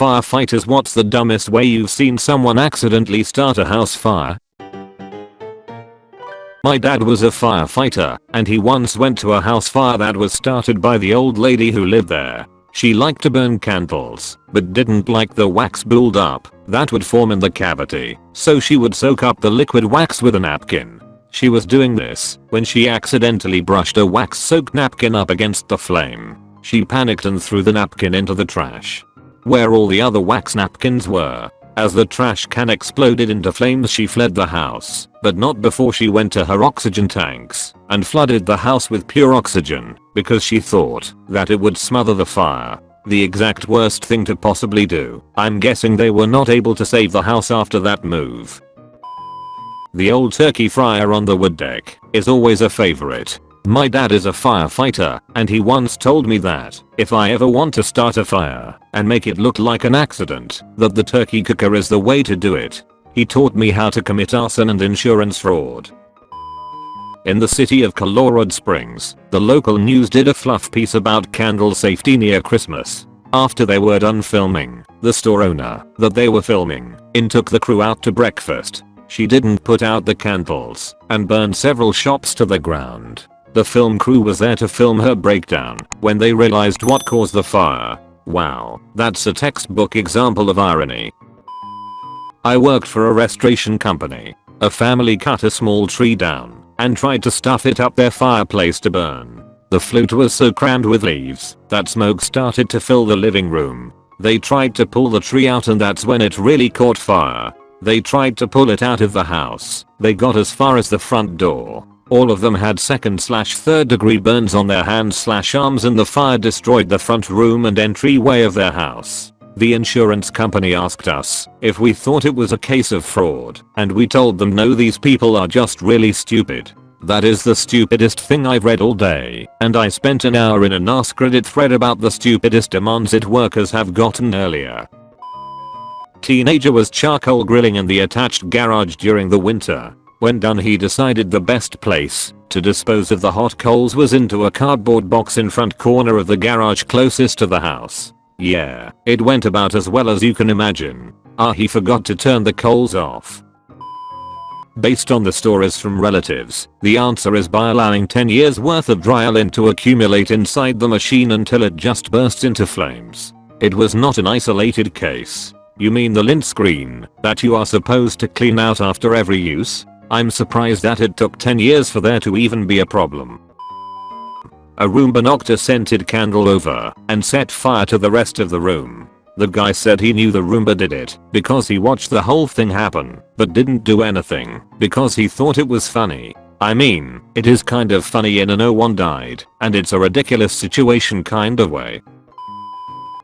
firefighters what's the dumbest way you've seen someone accidentally start a house fire? My dad was a firefighter, and he once went to a house fire that was started by the old lady who lived there. She liked to burn candles, but didn't like the wax build up that would form in the cavity, so she would soak up the liquid wax with a napkin. She was doing this when she accidentally brushed a wax soaked napkin up against the flame. She panicked and threw the napkin into the trash. Where all the other wax napkins were. As the trash can exploded into flames she fled the house, but not before she went to her oxygen tanks and flooded the house with pure oxygen because she thought that it would smother the fire. The exact worst thing to possibly do. I'm guessing they were not able to save the house after that move. The old turkey fryer on the wood deck is always a favorite. My dad is a firefighter, and he once told me that if I ever want to start a fire and make it look like an accident, that the turkey cooker is the way to do it. He taught me how to commit arson and insurance fraud. In the city of Colorado Springs, the local news did a fluff piece about candle safety near Christmas. After they were done filming, the store owner that they were filming in took the crew out to breakfast. She didn't put out the candles and burned several shops to the ground. The film crew was there to film her breakdown when they realized what caused the fire. Wow, that's a textbook example of irony. I worked for a restoration company. A family cut a small tree down and tried to stuff it up their fireplace to burn. The flute was so crammed with leaves that smoke started to fill the living room. They tried to pull the tree out and that's when it really caught fire. They tried to pull it out of the house. They got as far as the front door all of them had second slash third degree burns on their hands slash arms and the fire destroyed the front room and entryway of their house. The insurance company asked us if we thought it was a case of fraud and we told them no these people are just really stupid. That is the stupidest thing I've read all day and I spent an hour in an Ask Reddit thread about the stupidest demands it workers have gotten earlier. Teenager was charcoal grilling in the attached garage during the winter when done he decided the best place to dispose of the hot coals was into a cardboard box in front corner of the garage closest to the house. Yeah, it went about as well as you can imagine. Ah he forgot to turn the coals off. Based on the stories from relatives, the answer is by allowing 10 years worth of dry lint to accumulate inside the machine until it just bursts into flames. It was not an isolated case. You mean the lint screen that you are supposed to clean out after every use? I'm surprised that it took 10 years for there to even be a problem. A Roomba knocked a scented candle over and set fire to the rest of the room. The guy said he knew the Roomba did it because he watched the whole thing happen but didn't do anything because he thought it was funny. I mean, it is kind of funny in a no one died and it's a ridiculous situation kind of way.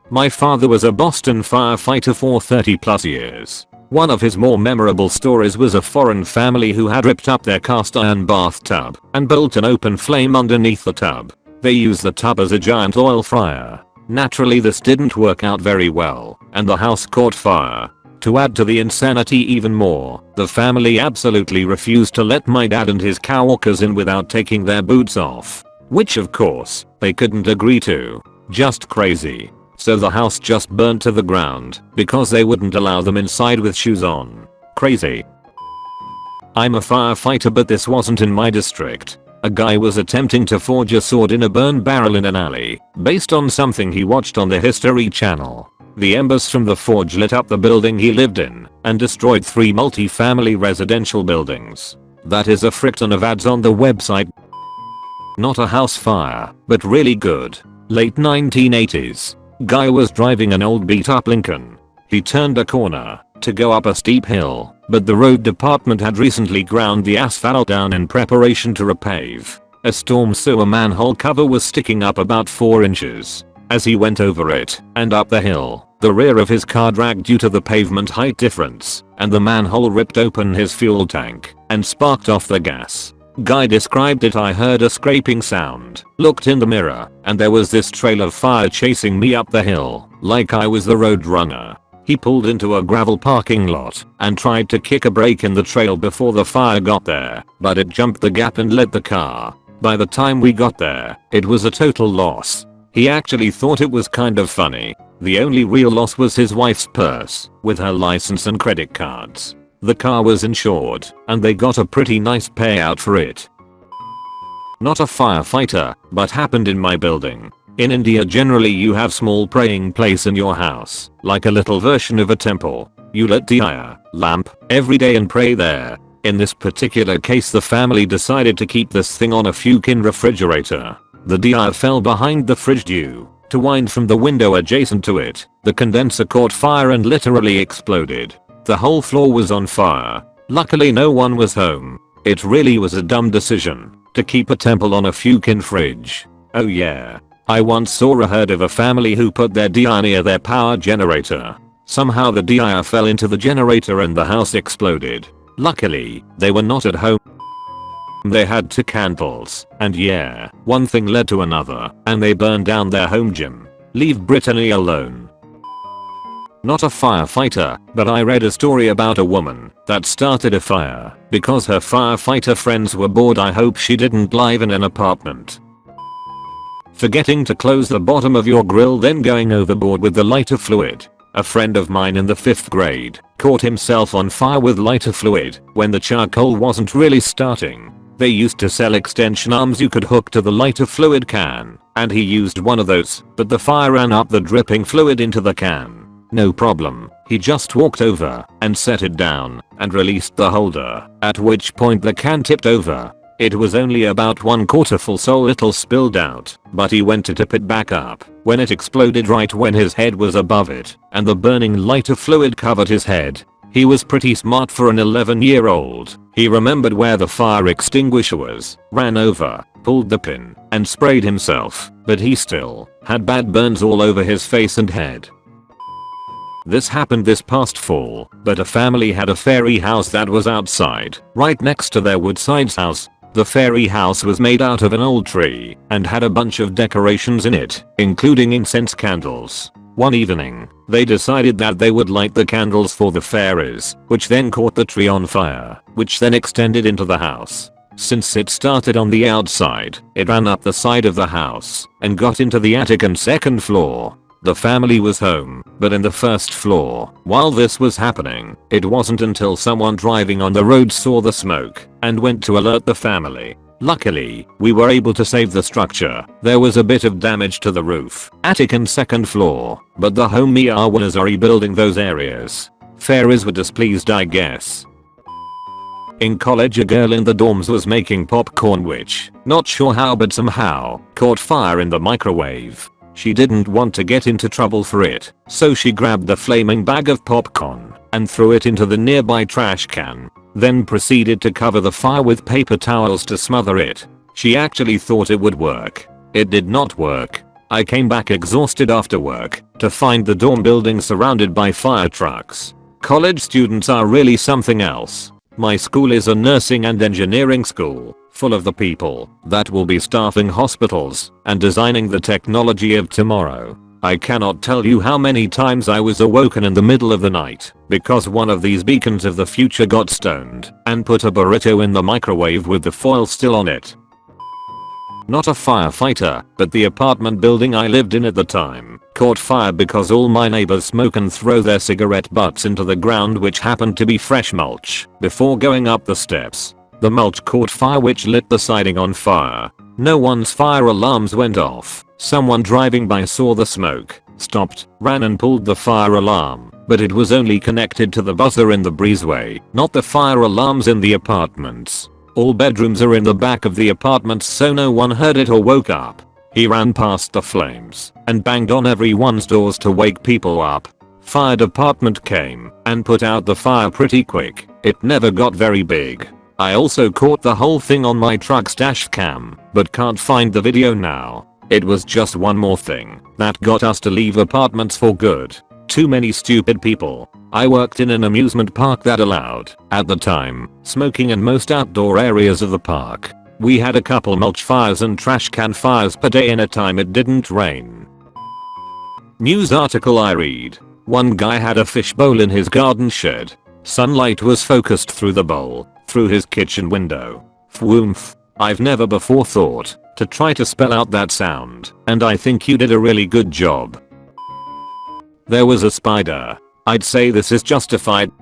My father was a Boston firefighter for 30 plus years. One of his more memorable stories was a foreign family who had ripped up their cast iron bathtub and built an open flame underneath the tub. They used the tub as a giant oil fryer. Naturally this didn't work out very well and the house caught fire. To add to the insanity even more, the family absolutely refused to let my dad and his coworkers in without taking their boots off. Which of course, they couldn't agree to. Just crazy. So the house just burnt to the ground because they wouldn't allow them inside with shoes on. Crazy. I'm a firefighter but this wasn't in my district. A guy was attempting to forge a sword in a burn barrel in an alley based on something he watched on the History channel. The embers from the forge lit up the building he lived in and destroyed three multi-family residential buildings. That is a frick ton of ads on the website. Not a house fire, but really good. Late 1980s. Guy was driving an old beat up Lincoln. He turned a corner to go up a steep hill, but the road department had recently ground the asphalt down in preparation to repave. A storm sewer manhole cover was sticking up about 4 inches. As he went over it and up the hill, the rear of his car dragged due to the pavement height difference, and the manhole ripped open his fuel tank and sparked off the gas. Guy described it I heard a scraping sound, looked in the mirror, and there was this trail of fire chasing me up the hill, like I was the road runner. He pulled into a gravel parking lot and tried to kick a break in the trail before the fire got there, but it jumped the gap and led the car. By the time we got there, it was a total loss. He actually thought it was kind of funny. The only real loss was his wife's purse, with her license and credit cards. The car was insured, and they got a pretty nice payout for it. Not a firefighter, but happened in my building. In India generally you have small praying place in your house, like a little version of a temple. You lit diya, lamp, every day and pray there. In this particular case the family decided to keep this thing on a Fukin refrigerator. The diya fell behind the fridge due to wind from the window adjacent to it. The condenser caught fire and literally exploded. The whole floor was on fire. Luckily no one was home. It really was a dumb decision to keep a temple on a Fukin fridge. Oh yeah, I once saw a herd of a family who put their diya near their power generator. Somehow the diya fell into the generator and the house exploded. Luckily, they were not at home. They had two candles, and yeah, one thing led to another, and they burned down their home gym. Leave Brittany alone. Not a firefighter, but I read a story about a woman that started a fire because her firefighter friends were bored I hope she didn't live in an apartment. Forgetting to close the bottom of your grill then going overboard with the lighter fluid. A friend of mine in the 5th grade caught himself on fire with lighter fluid when the charcoal wasn't really starting. They used to sell extension arms you could hook to the lighter fluid can, and he used one of those, but the fire ran up the dripping fluid into the can. No problem, he just walked over and set it down and released the holder, at which point the can tipped over it was only about one quarter full so little spilled out, but he went to tip it back up when it exploded right when his head was above it and the burning lighter fluid covered his head. He was pretty smart for an 11 year old. He remembered where the fire extinguisher was, ran over, pulled the pin, and sprayed himself, but he still had bad burns all over his face and head. This happened this past fall, but a family had a fairy house that was outside, right next to their Woodside's house, the fairy house was made out of an old tree and had a bunch of decorations in it, including incense candles. One evening, they decided that they would light the candles for the fairies, which then caught the tree on fire, which then extended into the house. Since it started on the outside, it ran up the side of the house and got into the attic and second floor. The family was home, but in the first floor. While this was happening, it wasn't until someone driving on the road saw the smoke and went to alert the family. Luckily, we were able to save the structure. There was a bit of damage to the roof, attic and second floor, but the home Miawanas are rebuilding those areas. Fairies were displeased I guess. In college a girl in the dorms was making popcorn which, not sure how but somehow, caught fire in the microwave. She didn't want to get into trouble for it, so she grabbed the flaming bag of popcorn and threw it into the nearby trash can, then proceeded to cover the fire with paper towels to smother it. She actually thought it would work. It did not work. I came back exhausted after work to find the dorm building surrounded by fire trucks. College students are really something else. My school is a nursing and engineering school, full of the people that will be staffing hospitals and designing the technology of tomorrow. I cannot tell you how many times I was awoken in the middle of the night because one of these beacons of the future got stoned and put a burrito in the microwave with the foil still on it. Not a firefighter, but the apartment building I lived in at the time caught fire because all my neighbors smoke and throw their cigarette butts into the ground which happened to be fresh mulch before going up the steps. The mulch caught fire which lit the siding on fire. No one's fire alarms went off. Someone driving by saw the smoke, stopped, ran and pulled the fire alarm, but it was only connected to the buzzer in the breezeway, not the fire alarms in the apartments. All bedrooms are in the back of the apartment so no one heard it or woke up. He ran past the flames and banged on everyone's doors to wake people up. Fire department came and put out the fire pretty quick. It never got very big. I also caught the whole thing on my truck's dash cam, but can't find the video now. It was just one more thing that got us to leave apartments for good. Too many stupid people. I worked in an amusement park that allowed, at the time, smoking in most outdoor areas of the park. We had a couple mulch fires and trash can fires per day in a time it didn't rain. News article I read. One guy had a fishbowl in his garden shed. Sunlight was focused through the bowl, through his kitchen window. Fwoomph. I've never before thought to try to spell out that sound, and I think you did a really good job. There was a spider. I'd say this is justified.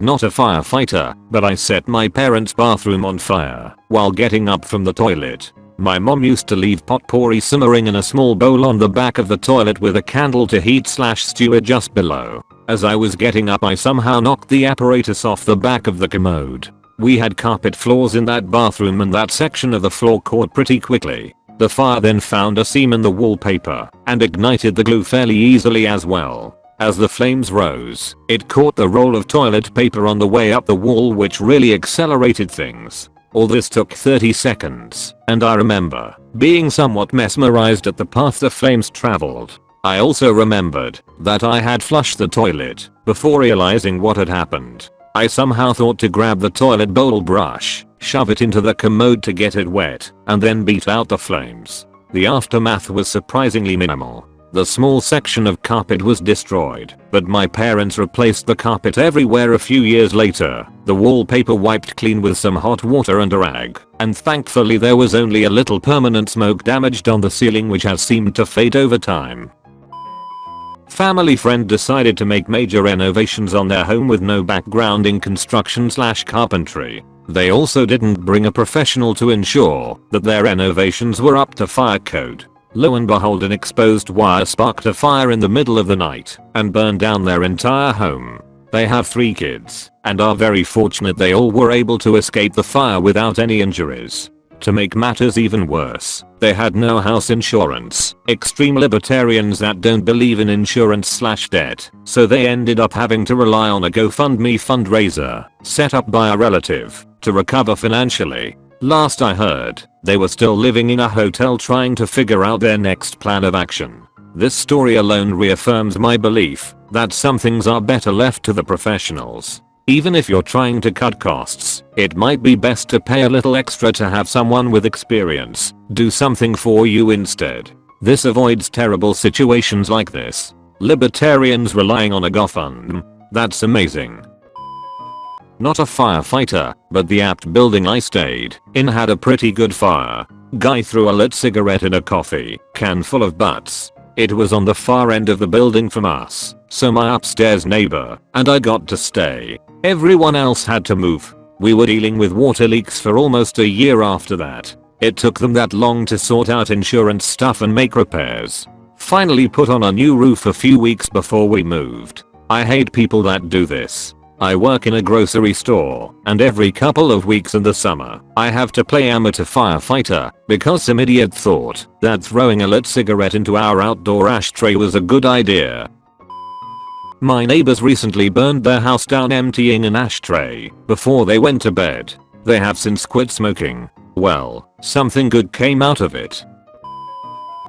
Not a firefighter, but I set my parents' bathroom on fire while getting up from the toilet. My mom used to leave potpourri simmering in a small bowl on the back of the toilet with a candle to heat slash stew it just below. As I was getting up I somehow knocked the apparatus off the back of the commode. We had carpet floors in that bathroom and that section of the floor caught pretty quickly. The fire then found a seam in the wallpaper and ignited the glue fairly easily as well. As the flames rose, it caught the roll of toilet paper on the way up the wall which really accelerated things. All this took 30 seconds, and I remember being somewhat mesmerized at the path the flames traveled. I also remembered that I had flushed the toilet before realizing what had happened. I somehow thought to grab the toilet bowl brush, shove it into the commode to get it wet, and then beat out the flames. The aftermath was surprisingly minimal. The small section of carpet was destroyed, but my parents replaced the carpet everywhere a few years later, the wallpaper wiped clean with some hot water and a rag, and thankfully there was only a little permanent smoke damaged on the ceiling which has seemed to fade over time. Family friend decided to make major renovations on their home with no background in construction slash carpentry. They also didn't bring a professional to ensure that their renovations were up to fire code. Lo and behold an exposed wire sparked a fire in the middle of the night and burned down their entire home. They have 3 kids and are very fortunate they all were able to escape the fire without any injuries. To make matters even worse, they had no house insurance, extreme libertarians that don't believe in insurance slash debt, so they ended up having to rely on a GoFundMe fundraiser, set up by a relative, to recover financially. Last I heard, they were still living in a hotel trying to figure out their next plan of action. This story alone reaffirms my belief that some things are better left to the professionals. Even if you're trying to cut costs, it might be best to pay a little extra to have someone with experience do something for you instead. This avoids terrible situations like this. Libertarians relying on a GoFundMe. That's amazing. Not a firefighter, but the apt building I stayed in had a pretty good fire. Guy threw a lit cigarette in a coffee can full of butts. It was on the far end of the building from us, so my upstairs neighbor and I got to stay. Everyone else had to move. We were dealing with water leaks for almost a year after that. It took them that long to sort out insurance stuff and make repairs. Finally put on a new roof a few weeks before we moved. I hate people that do this. I work in a grocery store, and every couple of weeks in the summer, I have to play amateur firefighter because some idiot thought that throwing a lit cigarette into our outdoor ashtray was a good idea. My neighbors recently burned their house down emptying an ashtray before they went to bed. They have since quit smoking. Well, something good came out of it.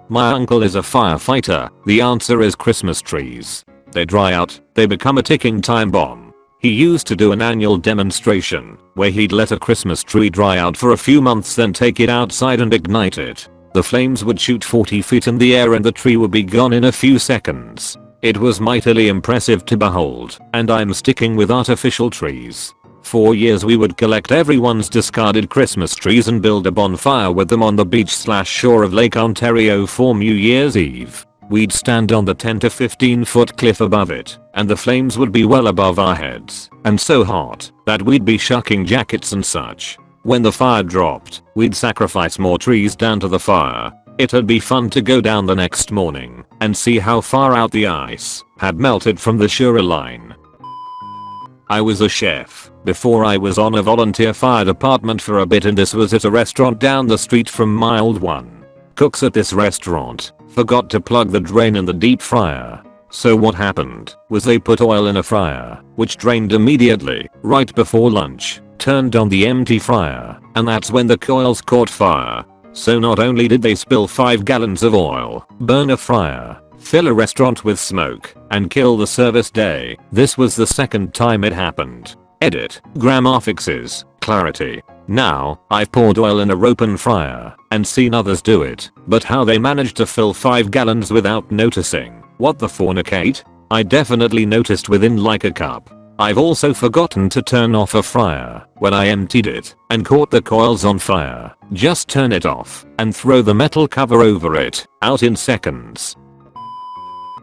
My uncle is a firefighter. The answer is Christmas trees. They dry out, they become a ticking time bomb. He used to do an annual demonstration where he'd let a Christmas tree dry out for a few months then take it outside and ignite it. The flames would shoot 40 feet in the air and the tree would be gone in a few seconds. It was mightily impressive to behold, and I'm sticking with artificial trees. For years we would collect everyone's discarded Christmas trees and build a bonfire with them on the beach slash shore of Lake Ontario for New Year's Eve. We'd stand on the 10 to 15 foot cliff above it, and the flames would be well above our heads, and so hot that we'd be shucking jackets and such. When the fire dropped, we'd sacrifice more trees down to the fire, It'd be fun to go down the next morning and see how far out the ice had melted from the shoreline. I was a chef before I was on a volunteer fire department for a bit and this was at a restaurant down the street from my old one. Cooks at this restaurant forgot to plug the drain in the deep fryer. So what happened was they put oil in a fryer, which drained immediately, right before lunch, turned on the empty fryer, and that's when the coils caught fire so not only did they spill 5 gallons of oil, burn a fryer, fill a restaurant with smoke, and kill the service day, this was the second time it happened. Edit. Grammar fixes. Clarity. Now, I've poured oil in a open fryer and seen others do it, but how they managed to fill 5 gallons without noticing. What the fornicate? I definitely noticed within like a cup. I've also forgotten to turn off a fryer when I emptied it and caught the coils on fire. Just turn it off and throw the metal cover over it, out in seconds.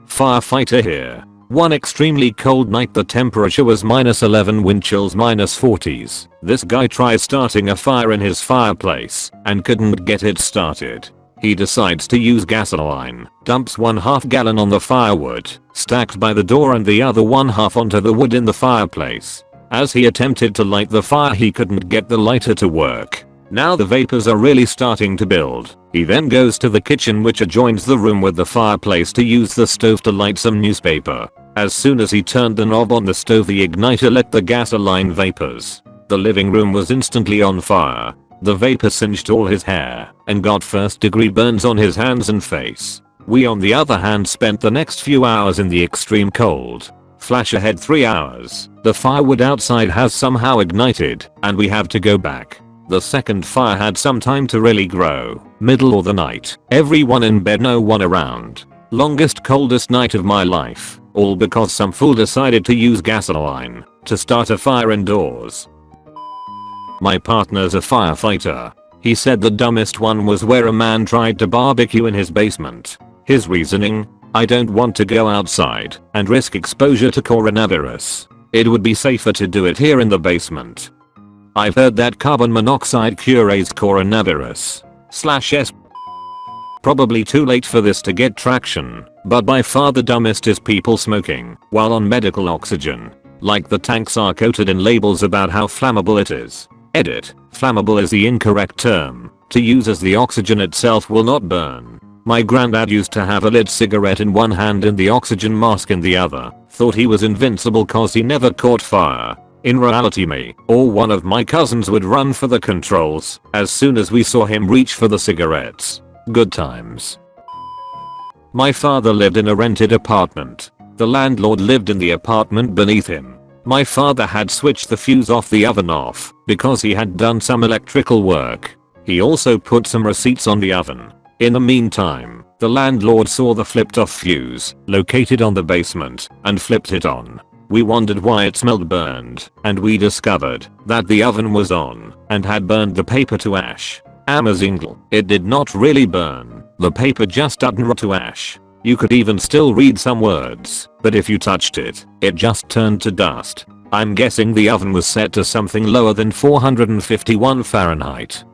Firefighter here. One extremely cold night the temperature was minus 11 wind chills minus 40s. This guy tries starting a fire in his fireplace and couldn't get it started. He decides to use gasoline, dumps one half gallon on the firewood, stacked by the door and the other one half onto the wood in the fireplace. As he attempted to light the fire he couldn't get the lighter to work. Now the vapors are really starting to build. He then goes to the kitchen which adjoins the room with the fireplace to use the stove to light some newspaper. As soon as he turned the knob on the stove the igniter let the gasoline vapors. The living room was instantly on fire. The vapor singed all his hair and got first degree burns on his hands and face. We on the other hand spent the next few hours in the extreme cold. Flash ahead 3 hours. The firewood outside has somehow ignited and we have to go back. The second fire had some time to really grow. Middle of the night. Everyone in bed no one around. Longest coldest night of my life. All because some fool decided to use gasoline to start a fire indoors. My partner's a firefighter. He said the dumbest one was where a man tried to barbecue in his basement. His reasoning? I don't want to go outside and risk exposure to coronavirus. It would be safer to do it here in the basement. I've heard that carbon monoxide cures coronavirus. Slash S. Probably too late for this to get traction, but by far the dumbest is people smoking while on medical oxygen. Like the tanks are coated in labels about how flammable it is. Edit. Flammable is the incorrect term. To use as the oxygen itself will not burn. My granddad used to have a lit cigarette in one hand and the oxygen mask in the other. Thought he was invincible cause he never caught fire. In reality me or one of my cousins would run for the controls as soon as we saw him reach for the cigarettes. Good times. My father lived in a rented apartment. The landlord lived in the apartment beneath him. My father had switched the fuse off the oven off because he had done some electrical work. He also put some receipts on the oven. In the meantime, the landlord saw the flipped off fuse located on the basement and flipped it on. We wondered why it smelled burned and we discovered that the oven was on and had burned the paper to ash. Amazing. It did not really burn. The paper just turned to ash. You could even still read some words, but if you touched it, it just turned to dust. I'm guessing the oven was set to something lower than 451 Fahrenheit.